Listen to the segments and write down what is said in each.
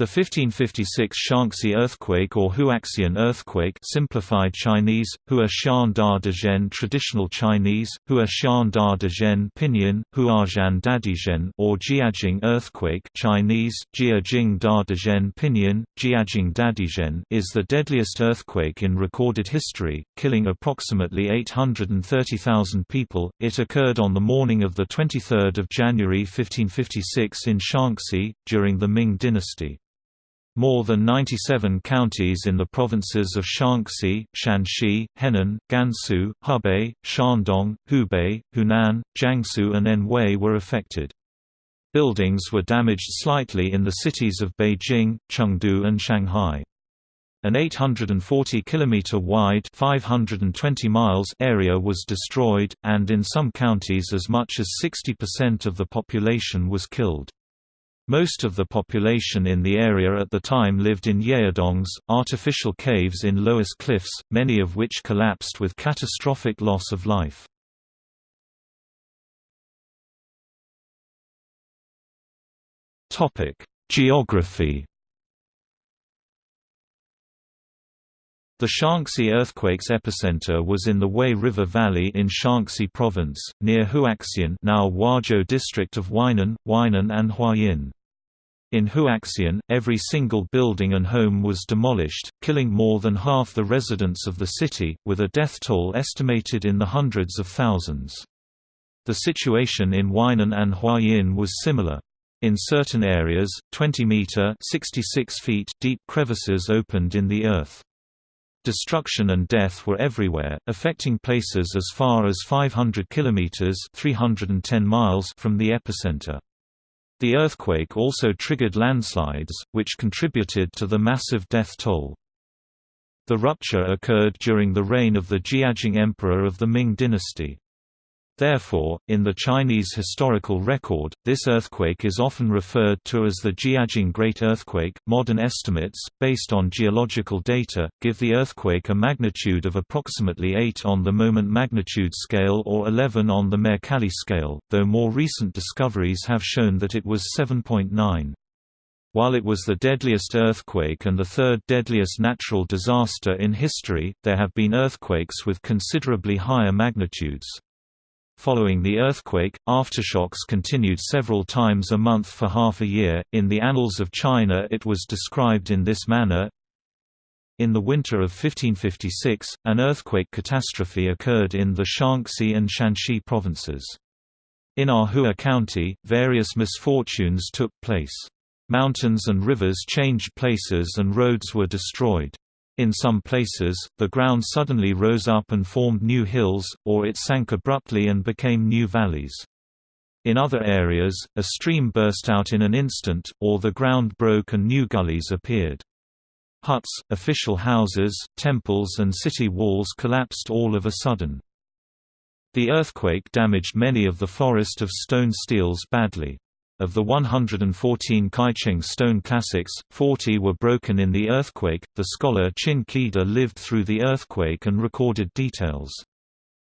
The 1556 Shaanxi earthquake or Huaxian earthquake simplified Chinese, Hua Xian Da Dezhen traditional Chinese, Hua Xian Da pinyin, Huazhan Dadizhen or Jiajing earthquake Chinese, Jiajing Da Dezhen pinyin, Jiajing Dadizhen is the deadliest earthquake in recorded history, killing approximately 830,000 people. It occurred on the morning of 23 January 1556 in Shaanxi, during the Ming dynasty. More than 97 counties in the provinces of Shaanxi, Shanxi, Henan, Gansu, Hebei, Shandong, Hubei, Hunan, Jiangsu and Anhui were affected. Buildings were damaged slightly in the cities of Beijing, Chengdu and Shanghai. An 840 km wide 520 miles area was destroyed, and in some counties as much as 60% of the population was killed. Most of the population in the area at the time lived in yaodongs, artificial caves in Loess cliffs, many of which collapsed with catastrophic loss of life. Geography The Shaanxi earthquake's epicenter was in the Wei River Valley in Shaanxi Province, near Huaxian now Huazhou district of Weinan, Weinan and Huayin. In Huaxian, every single building and home was demolished, killing more than half the residents of the city, with a death toll estimated in the hundreds of thousands. The situation in Weinan and Huayin was similar. In certain areas, 20-meter deep crevices opened in the earth. Destruction and death were everywhere, affecting places as far as 500 kilometers (310 miles) from the epicenter. The earthquake also triggered landslides, which contributed to the massive death toll. The rupture occurred during the reign of the Jiajing Emperor of the Ming dynasty. Therefore, in the Chinese historical record, this earthquake is often referred to as the Jiajing Great Earthquake. Modern estimates, based on geological data, give the earthquake a magnitude of approximately 8 on the moment magnitude scale or 11 on the Mercalli scale, though more recent discoveries have shown that it was 7.9. While it was the deadliest earthquake and the third deadliest natural disaster in history, there have been earthquakes with considerably higher magnitudes. Following the earthquake, aftershocks continued several times a month for half a year. In the Annals of China, it was described in this manner In the winter of 1556, an earthquake catastrophe occurred in the Shaanxi and Shanxi provinces. In Ahua County, various misfortunes took place. Mountains and rivers changed places and roads were destroyed. In some places, the ground suddenly rose up and formed new hills, or it sank abruptly and became new valleys. In other areas, a stream burst out in an instant, or the ground broke and new gullies appeared. Huts, official houses, temples and city walls collapsed all of a sudden. The earthquake damaged many of the forest of stone steles badly. Of the 114 Kaicheng stone classics, 40 were broken in the earthquake. The scholar Qin Keda lived through the earthquake and recorded details.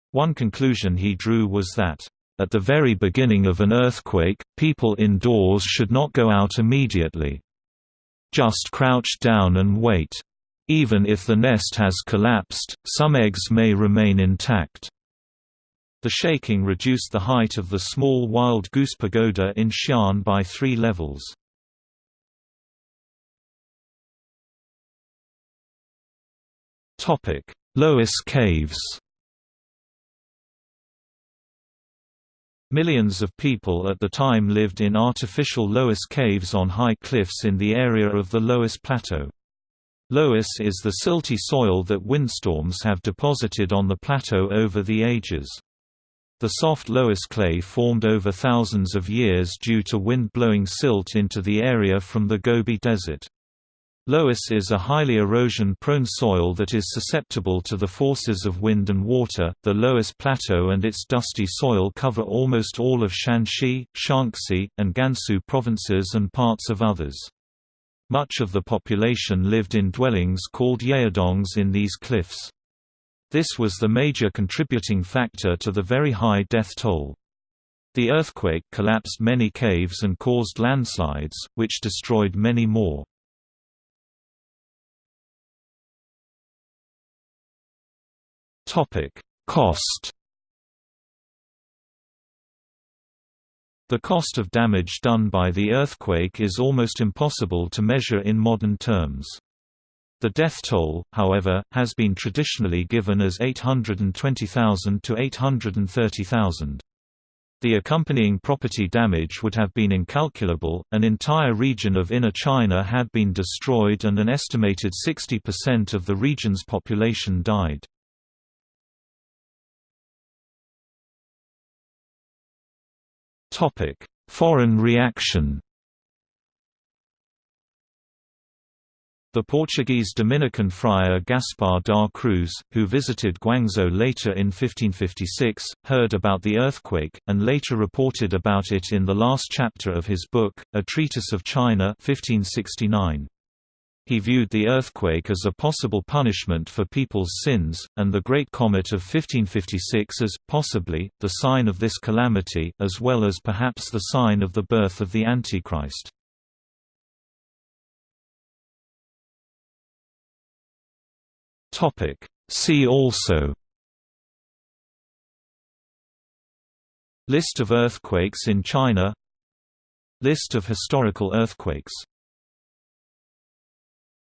One conclusion he drew was that, at the very beginning of an earthquake, people indoors should not go out immediately. Just crouch down and wait. Even if the nest has collapsed, some eggs may remain intact. The shaking reduced the height of the small wild goose pagoda in Xi'an by three levels. Loess Caves Millions of people at the time lived in artificial Loess caves on high cliffs in the area of the Loess Plateau. Loess is the silty soil that windstorms have deposited on the plateau over the ages. The soft Loess clay formed over thousands of years due to wind blowing silt into the area from the Gobi Desert. Loess is a highly erosion-prone soil that is susceptible to the forces of wind and water. The Loess Plateau and its dusty soil cover almost all of Shanxi, Shaanxi, and Gansu provinces and parts of others. Much of the population lived in dwellings called yaodongs in these cliffs. This was the major contributing factor to the very high death toll. The earthquake collapsed many caves and caused landslides, which destroyed many more. Cost The cost of damage done by the earthquake is almost impossible to measure in modern terms. The death toll, however, has been traditionally given as 820,000 to 830,000. The accompanying property damage would have been incalculable, an entire region of inner China had been destroyed and an estimated 60% of the region's population died. Topic: Foreign reaction. The Portuguese Dominican friar Gaspar da Cruz, who visited Guangzhou later in 1556, heard about the earthquake, and later reported about it in the last chapter of his book, A Treatise of China 1569. He viewed the earthquake as a possible punishment for people's sins, and the Great Comet of 1556 as, possibly, the sign of this calamity, as well as perhaps the sign of the birth of the Antichrist. See also List of earthquakes in China List of historical earthquakes